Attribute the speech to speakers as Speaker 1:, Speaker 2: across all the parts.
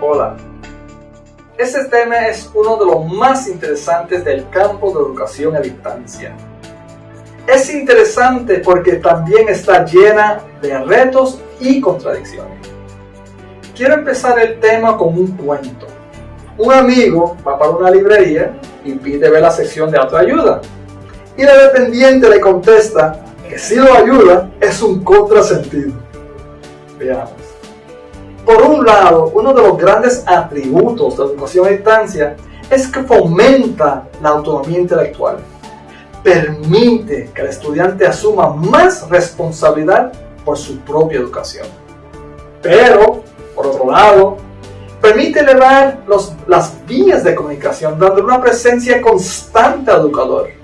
Speaker 1: Hola. Este tema es uno de los más interesantes del campo de educación a distancia. Es interesante porque también está llena de retos y contradicciones. Quiero empezar el tema con un cuento. Un amigo va para una librería y pide ver la sección de autoayuda. Y la dependiente le contesta que si lo ayuda es un contrasentido. Veamos. Por un lado, uno de los grandes atributos de la educación a distancia es que fomenta la autonomía intelectual permite que el estudiante asuma más responsabilidad por su propia educación. Pero, por otro lado, permite elevar los, las vías de comunicación, dando una presencia constante al educador.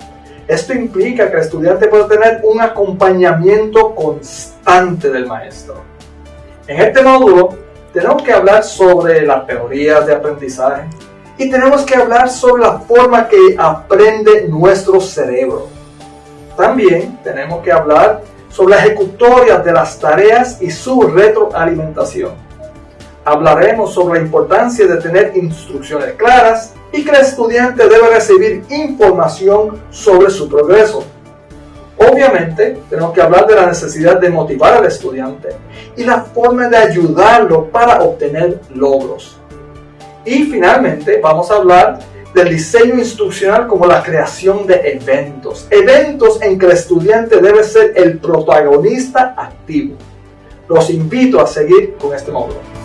Speaker 1: Esto implica que el estudiante puede tener un acompañamiento constante del maestro. En este módulo tenemos que hablar sobre las teorías de aprendizaje, y tenemos que hablar sobre la forma que aprende nuestro cerebro. También tenemos que hablar sobre la ejecutoria de las tareas y su retroalimentación. Hablaremos sobre la importancia de tener instrucciones claras y que el estudiante debe recibir información sobre su progreso. Obviamente, tenemos que hablar de la necesidad de motivar al estudiante y la forma de ayudarlo para obtener logros. Y finalmente vamos a hablar del diseño instruccional como la creación de eventos. Eventos en que el estudiante debe ser el protagonista activo. Los invito a seguir con este módulo.